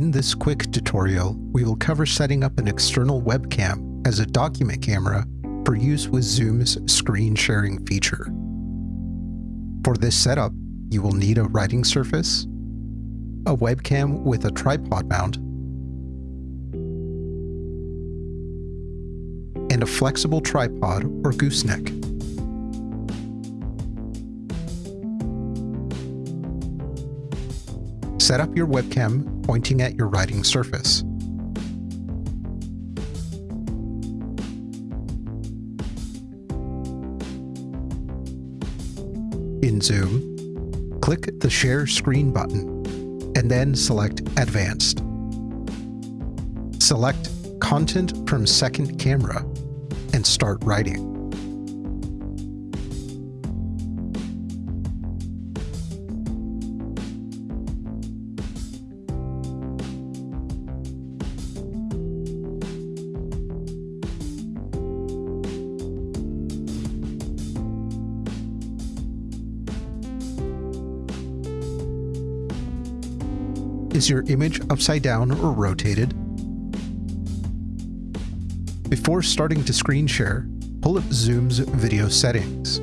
In this quick tutorial, we will cover setting up an external webcam as a document camera for use with Zoom's screen sharing feature. For this setup, you will need a writing surface, a webcam with a tripod mount, and a flexible tripod or gooseneck. Set up your webcam pointing at your writing surface. In Zoom, click the Share Screen button and then select Advanced. Select Content from Second Camera and start writing. Is your image upside down or rotated? Before starting to screen share, pull up Zoom's video settings.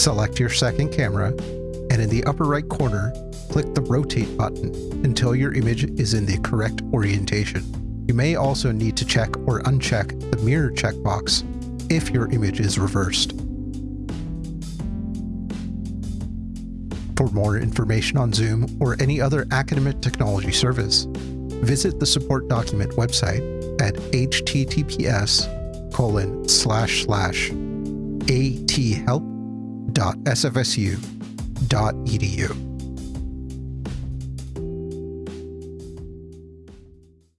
Select your second camera, and in the upper right corner, click the rotate button until your image is in the correct orientation. You may also need to check or uncheck the mirror checkbox if your image is reversed. For more information on Zoom or any other academic technology service, visit the support document website at https colon slash slash athelp.sfsu.edu.